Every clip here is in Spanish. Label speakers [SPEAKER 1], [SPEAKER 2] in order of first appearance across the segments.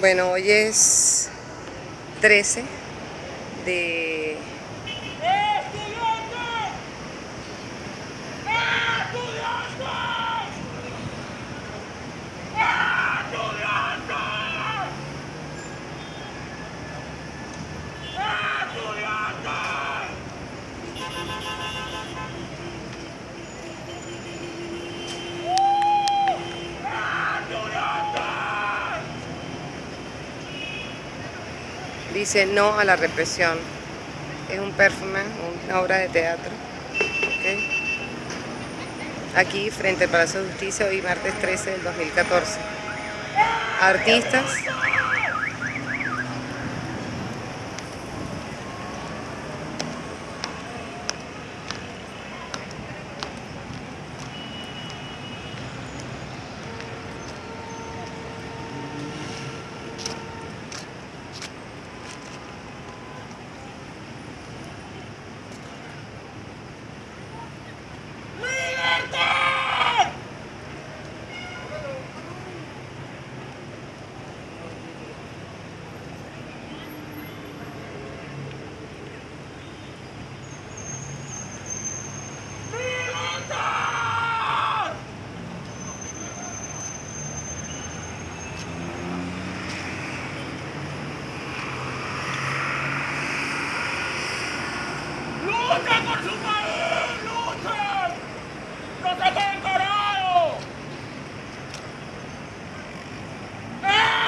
[SPEAKER 1] Bueno, hoy es 13 de... Dice no a la represión. Es un performance, una obra de teatro. Aquí, frente al Palacio de Justicia, hoy martes 13 del 2014. Artistas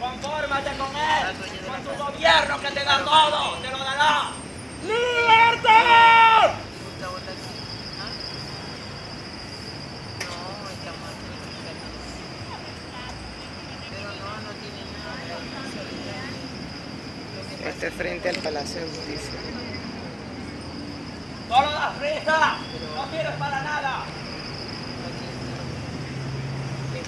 [SPEAKER 2] Confórmate con él, con tu gobierno que te da todo, te lo dará. ¡Libertad!
[SPEAKER 1] Este frente al Palacio de Justicia.
[SPEAKER 2] ¡Solo das risa! ¡No sirves para nada!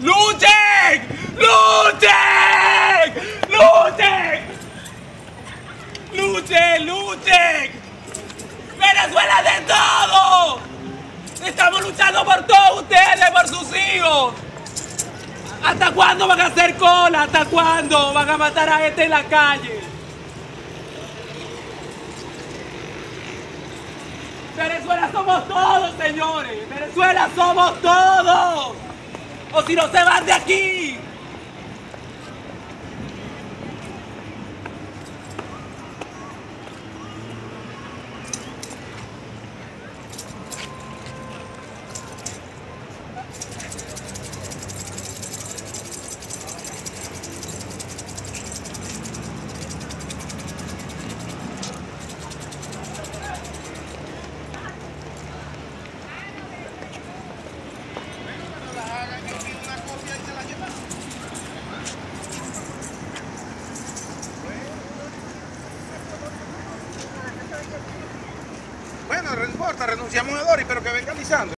[SPEAKER 2] ¡Luchen! ¡Luchen! ¡Luchen! ¡Luchen! ¡Luchen! ¡Venezuela de todo! Estamos luchando por todos ustedes, por sus hijos. ¿Hasta cuándo van a hacer cola? ¿Hasta cuándo van a matar a gente en la calle? Venezuela somos todos, señores. Venezuela somos todos. Si no se van de aquí.
[SPEAKER 3] Renunciamos a Doris, pero que venga Lisandro.